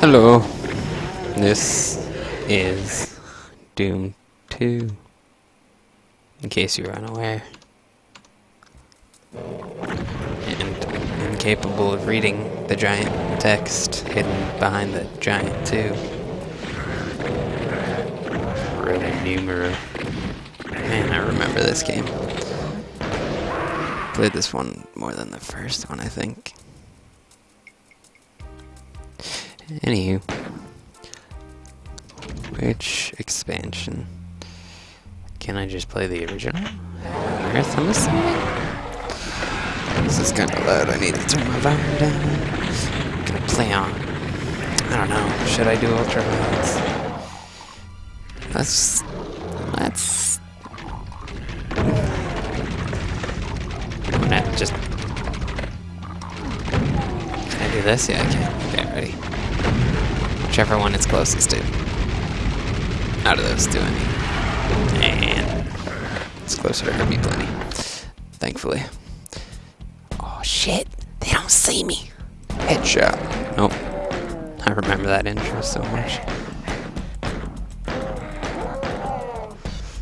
Hello. This is Doom 2. In case you're unaware. And incapable of reading the giant text hidden behind the giant 2. Roman numeral. Man, I remember this game. Played this one more than the first one, I think. Anywho. Which expansion? Can I just play the original? Earth, I'm assuming? This is kind of loud. I need to turn my volume down. Gonna play on. I don't know. Should I do ultra violence? Let's. Let's. I'm gonna just. Can I do this? Yeah, I can. Whichever one it's closest to. Out of those two, I mean. And it's closer to Hurt me plenty. Thankfully. Oh shit! They don't see me! Headshot. Nope. I remember that intro so much.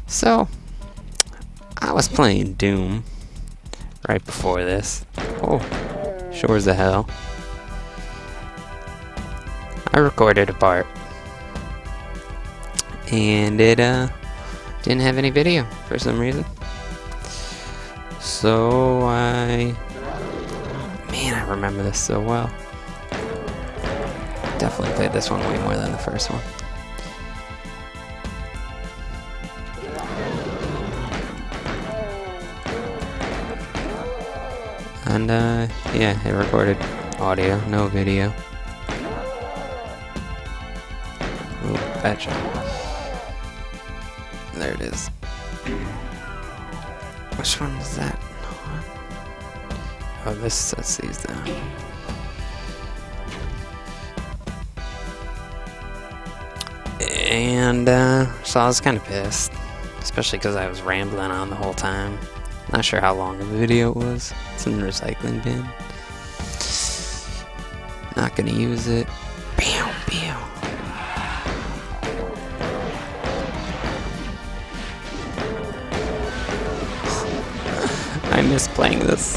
So, I was playing Doom right before this. Oh, sure as hell. I recorded a part. And it uh didn't have any video for some reason. So I Man, I remember this so well. Definitely played this one way more than the first one. And uh yeah, it recorded audio, no video. There it is. Which one is that? Oh, this sets these down. And, uh, so I was kind of pissed. Especially because I was rambling on the whole time. Not sure how long a video was. It's in the recycling bin. Not gonna use it. Miss playing this.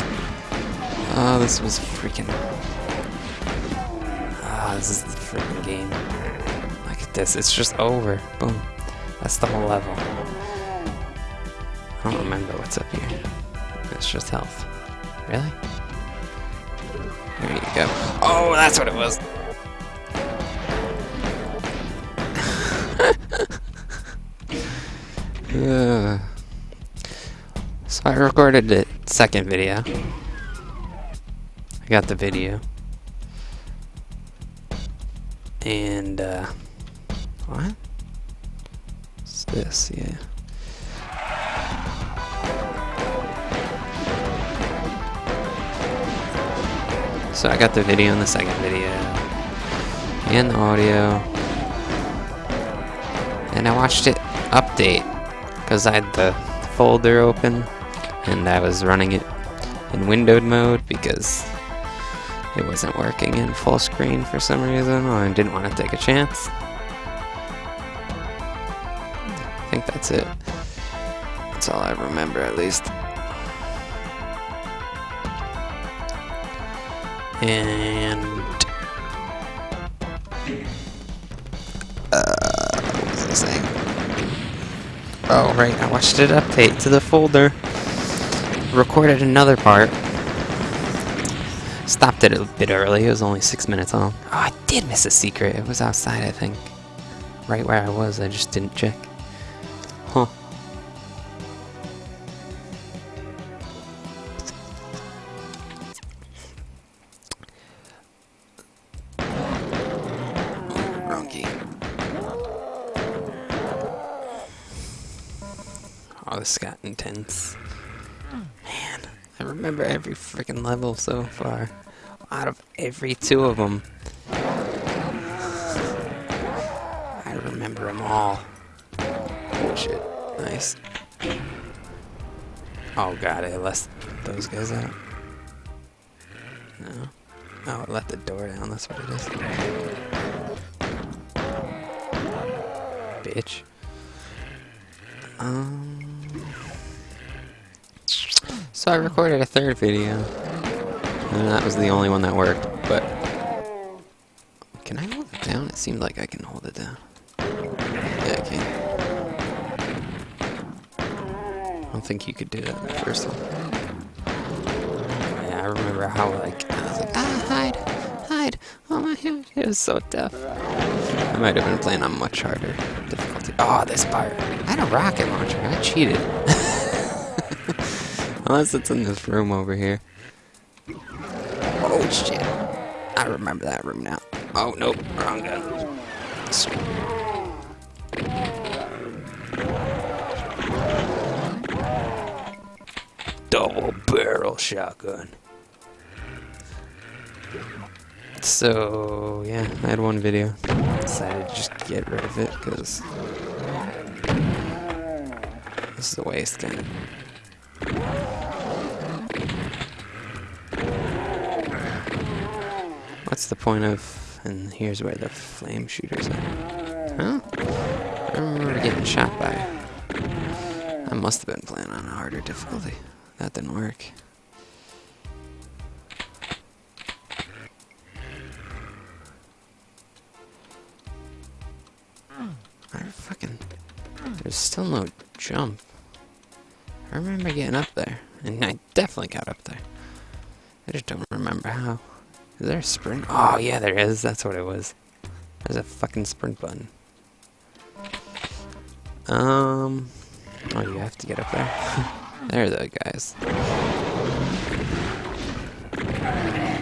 Oh, this was freaking. Ah, oh, this is the freaking game. Look at this, it's just over. Boom. That's the whole level. I don't remember what's up here. It's just health. Really? There you go. Oh, that's what it was. uh. So I recorded the second video. I got the video. And, uh, what? What's this? Yeah. So I got the video in the second video. And the audio. And I watched it update. Because I had the folder open and I was running it in windowed mode because it wasn't working in full screen for some reason or I didn't want to take a chance. I think that's it. That's all I remember at least. And uh, what was I saying? Oh right, I watched it update to the folder recorded another part. Stopped it a bit early, it was only six minutes long. Oh, I did miss a secret. It was outside, I think. Right where I was, I just didn't check. Huh. Oh, this got intense remember every freaking level so far. Out of every two of them. I remember them all. Shit. Nice. Oh god, I left those guys out. No. Oh, it let the door down, that's what it is. Bitch. So I recorded a third video, and that was the only one that worked. But can I hold it down? It seemed like I can hold it down. Yeah, I can. I don't think you could do that in first one. Yeah, I remember how like I was like, ah, hide, hide. Oh my god, it was so tough. I might have been playing on much harder difficulty. Oh, this part. I had a rocket launcher. I cheated. Unless it's in this room over here. Oh shit. I remember that room now. Oh nope, wrong gun. Sweet. Double barrel shotgun. So, yeah, I had one video. Decided to just get rid of it because this is a waste, kind of. What's the point of... And here's where the flame shooters are. Huh? I remember getting shot by... I must have been playing on a harder difficulty. That didn't work. I fucking... There's still no jump. I remember getting up there. And I definitely got up there. I just don't remember how. Is there a sprint? Oh, yeah, there is. That's what it was. There's a fucking sprint button. Um... Oh, you have to get up there? there the guys.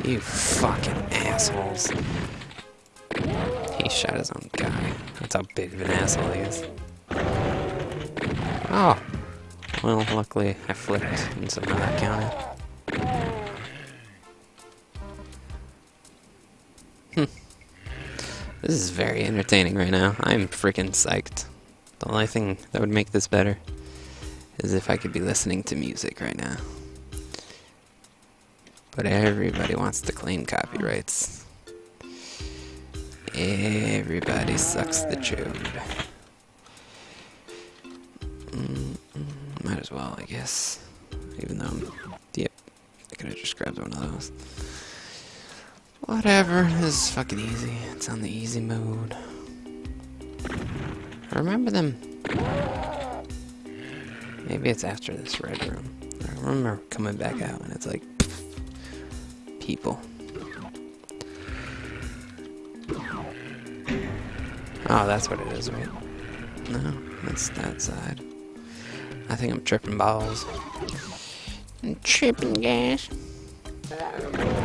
You fucking assholes. He shot his own guy. That's how big of an asshole he is. Oh! Well, luckily I flipped, and so that counted. This is very entertaining right now. I'm freaking psyched. The only thing that would make this better is if I could be listening to music right now. But everybody wants to claim copyrights. Everybody sucks the chode. Mm, might as well, I guess. Even though. Yep. I could have just grabbed one of those. Whatever. This is fucking easy. It's on the easy mode. I remember them. Maybe it's after this red room. I remember coming back out and it's like... People. Oh, that's what it is, right? No, that's that side. I think I'm tripping balls. I'm tripping, guys.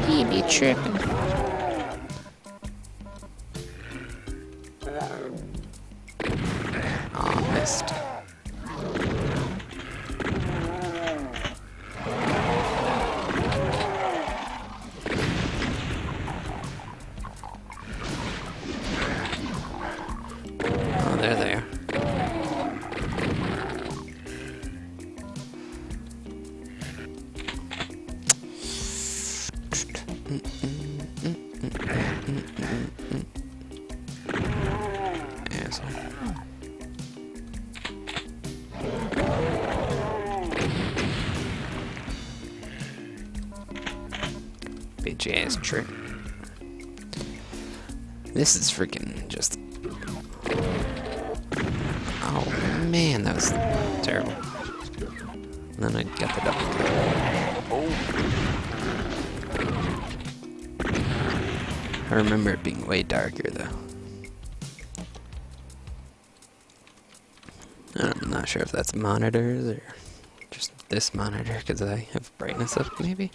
He be Ass trick. This is freaking just. Oh man, that was terrible. And then I got the double. I remember it being way darker though. I'm not sure if that's monitors or just this monitor because I have brightness up maybe.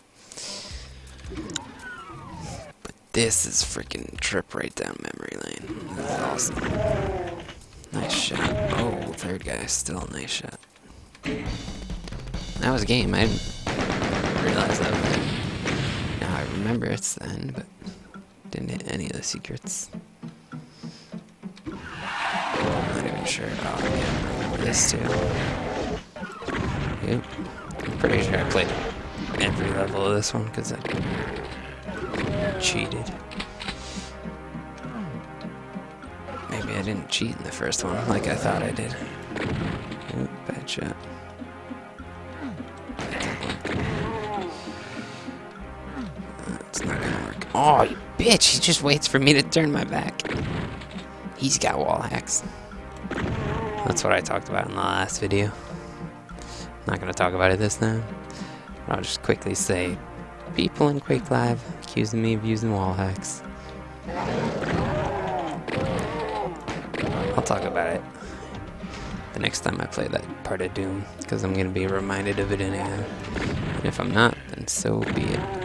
This is freaking trip right down memory lane. This is awesome. Nice shot. Oh, third guy, still a nice shot. That was a game. I didn't realize that. Was it. Now I remember it's the end, but didn't hit any of the secrets. Not even sure. Oh, yeah, this too. Yep. I'm pretty sure I played every level of this one because I cheated. Maybe I didn't cheat in the first one like I thought I did. Ooh, bad shot. It's not gonna work. Oh, you bitch! He just waits for me to turn my back. He's got wall hacks. That's what I talked about in the last video. Not gonna talk about it this time. I'll just quickly say, people in Quake Live accusing me of using wall hacks. I'll talk about it the next time I play that part of Doom, because I'm gonna be reminded of it anyhow. And if I'm not, then so be it.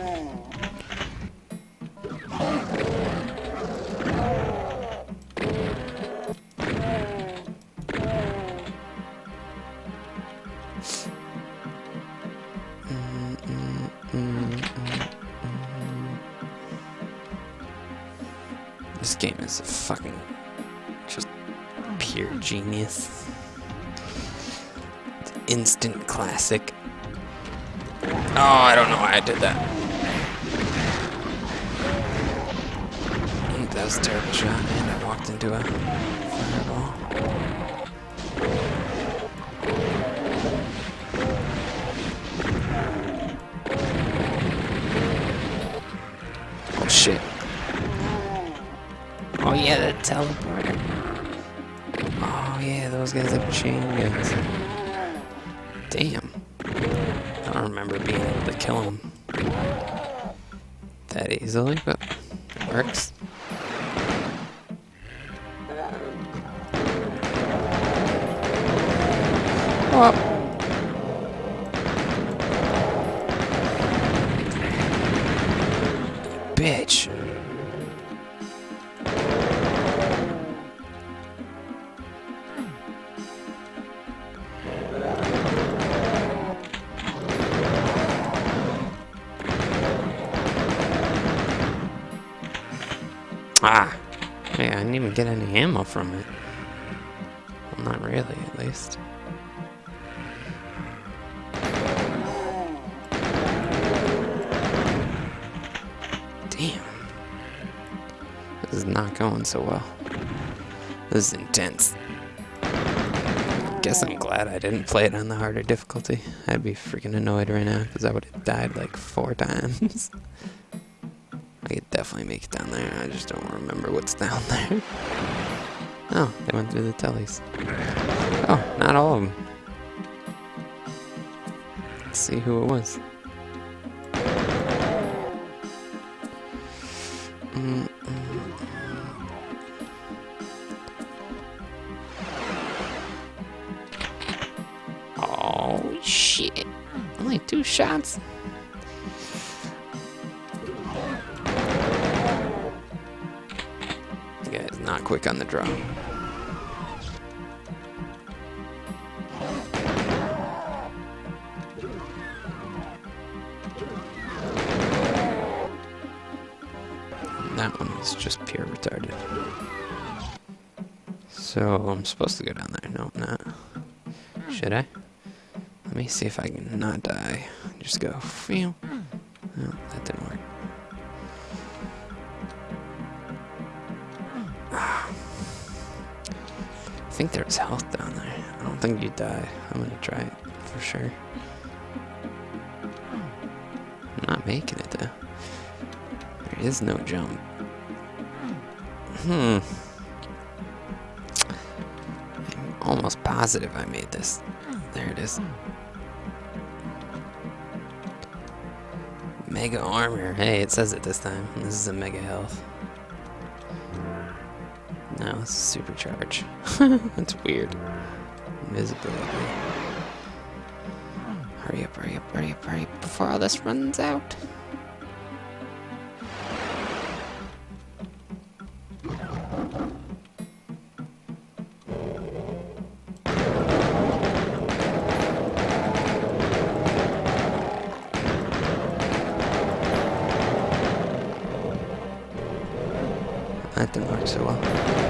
Instant classic. Oh, I don't know why I did that. That was a terrible shot, and I walked into a fireball. Oh shit. Oh yeah, the teleporter. Oh yeah, those guys have chain guns. Damn. I don't remember being able to kill him that easily, but it works. Oh. Get any ammo from it. Well, not really, at least. Damn. This is not going so well. This is intense. Guess I'm glad I didn't play it on the harder difficulty. I'd be freaking annoyed right now because I would have died like four times. I could definitely make it down there. I just don't remember what's down there. Oh, they went through the tellies. Oh, not all of them. Let's see who it was. Mm, mm, mm. Oh, shit. Only two shots? Quick on the draw. That one was just pure retarded. So I'm supposed to go down there. No, I'm not. Should I? Let me see if I can not die. Just go. Phew. No, that didn't work. Think there's health down there. I don't think you die. I'm gonna try it for sure. I'm not making it though. There is no jump. Hmm. I'm almost positive I made this. There it is. Mega armor. Hey, it says it this time. This is a mega health. No, it's supercharge. That's weird. Invisibility. Hurry up, hurry up, hurry up, hurry up before all this runs out. That didn't work so well.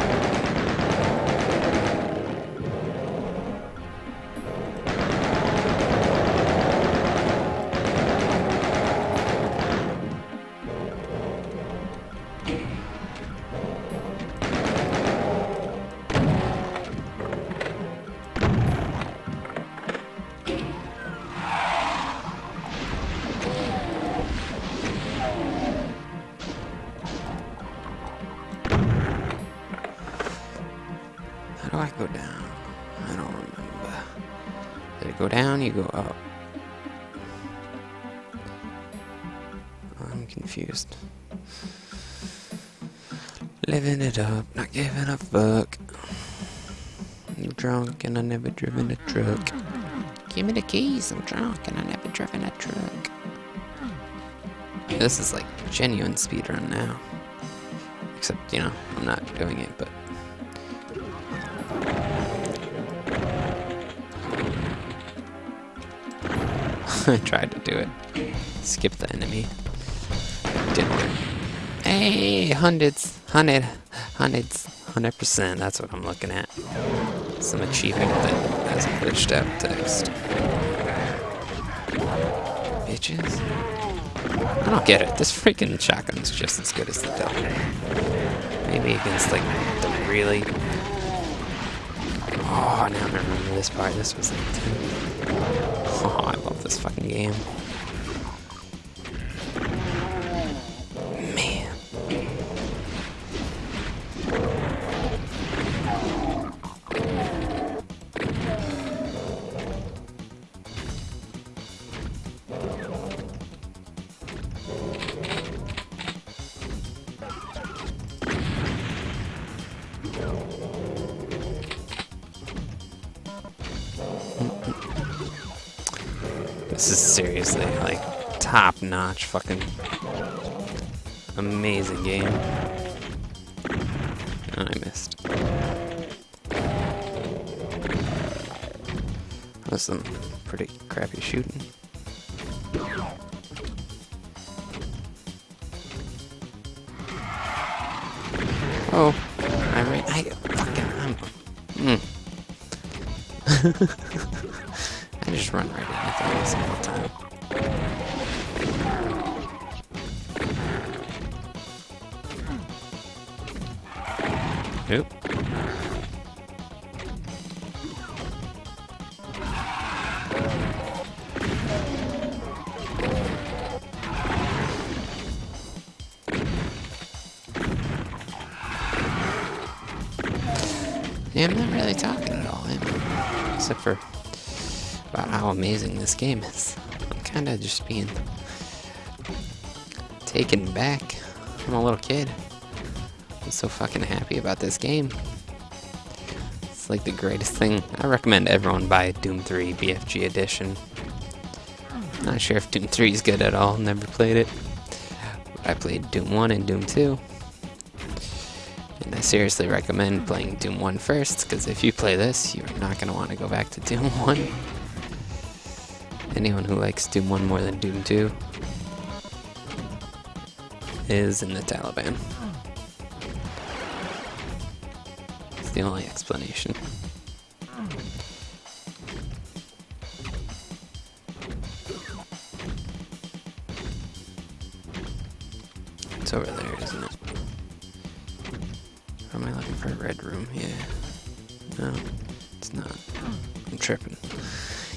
Living it up, not giving a fuck. I'm drunk and I never driven a truck. Give me the keys, I'm drunk and I never driven a truck. This is like genuine speedrun now. Except, you know, I'm not doing it, but... I tried to do it. Skip the enemy. Didn't work. Hey, hundreds, hundred, hundreds, hundred percent. That's what I'm looking at. Some achievement that has glitched out text. Bitches. I don't get it. This freaking shotgun's just as good as the double. Maybe against like the really. Oh, now I remember this part. This was like. Oh, I love this fucking game. Fucking amazing game. And I missed. That's some pretty crappy shooting. Oh, I mean, I fucking, I'm, mm. I just run right into things all the time. Nope. Yeah, I'm not really talking at all? Except for about how amazing this game is. I'm kind of just being taken back. I'm a little kid. I'm so fucking happy about this game. It's like the greatest thing. I recommend everyone buy Doom 3 BFG Edition. Not sure if Doom 3 is good at all. Never played it. I played Doom 1 and Doom 2. And I seriously recommend playing Doom 1 first, because if you play this, you're not going to want to go back to Doom 1. Anyone who likes Doom 1 more than Doom 2 is in the Taliban. The only explanation. It's over there, isn't it? Or am I looking for a red room? Yeah. No, it's not. I'm tripping.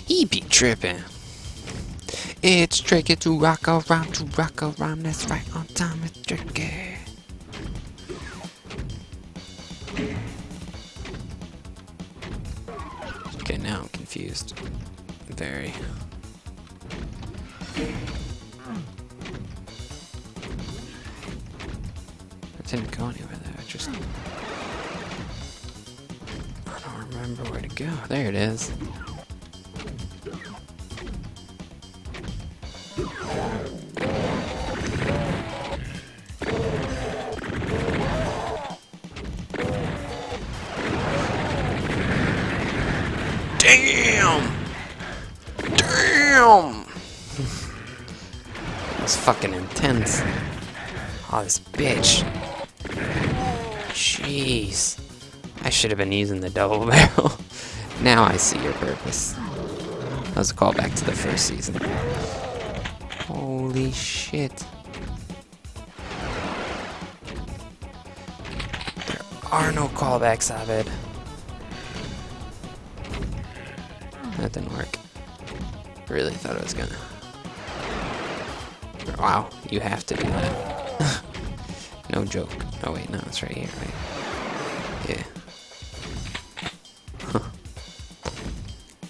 He be tripping. It's tricky to rock around, to rock around. That's right on time. I didn't go anywhere there. I just. I don't remember where to go. There it is. Damn! Damn! That's fucking intense. Oh, this bitch. Jeez. I should have been using the double barrel. now I see your purpose. That was a callback to the first season. Holy shit. There are no callbacks, Abed. That didn't work. Really thought it was gonna. Wow, you have to do that. no joke. Oh wait, no, it's right here, right? Yeah. Huh.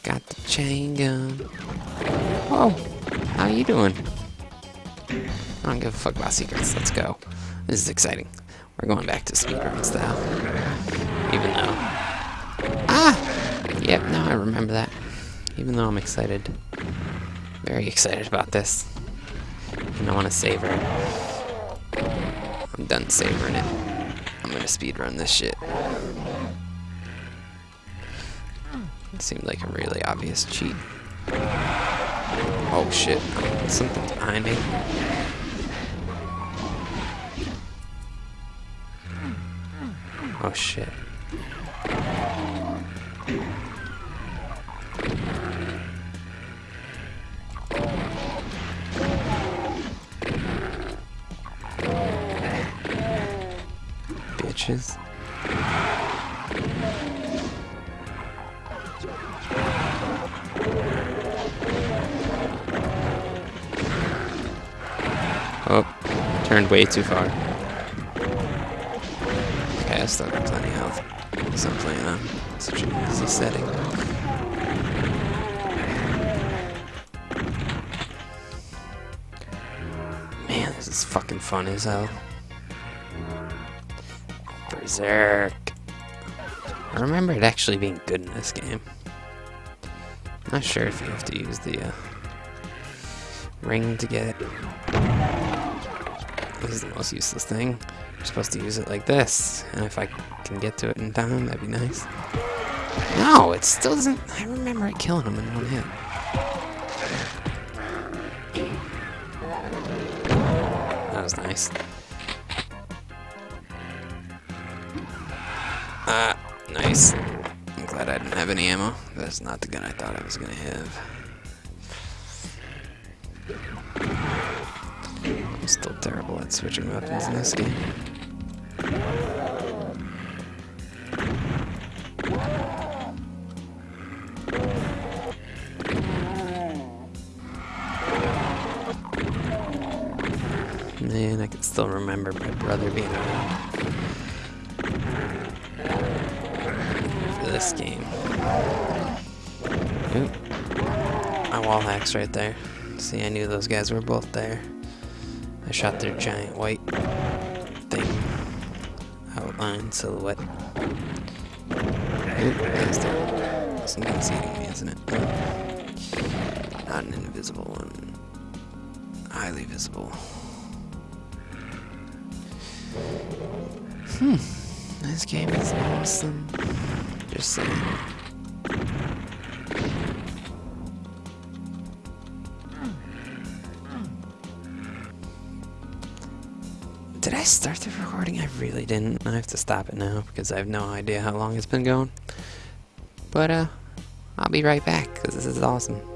Got the chain gun. Oh, how you doing? I don't give a fuck about secrets. Let's go. This is exciting. We're going back to speedrun style. Even though... Ah! Yep, now I remember that. Even though I'm excited. Very excited about this. And I want to savor it. I'm done savoring it. I'm gonna speedrun this shit. It seemed like a really obvious cheat. Oh shit, something's behind me. Oh shit. Bitches. Oh, turned way too far. Okay, I still got plenty of health. Because I'm playing on such an easy setting. Man, this is fucking fun as hell. Berserk. I remember it actually being good in this game. Not sure if you have to use the uh, ring to get it. This is the most useless thing. You're supposed to use it like this. And if I can get to it in time, that'd be nice. No, it still doesn't... I remember it killing him in one hit. That was nice. Ah, nice. I'm glad I didn't have any ammo. That's not the gun I thought I was gonna have. I'm still terrible at switching weapons in this game. Right there. See, I knew those guys were both there. I shot their giant white thing. Outline silhouette. Oop, that's there. Something's eating me, isn't it? Not an invisible one. Highly visible. Hmm. This game is awesome. Just saying. Really didn't. I have to stop it now because I have no idea how long it's been going. But, uh, I'll be right back because this is awesome.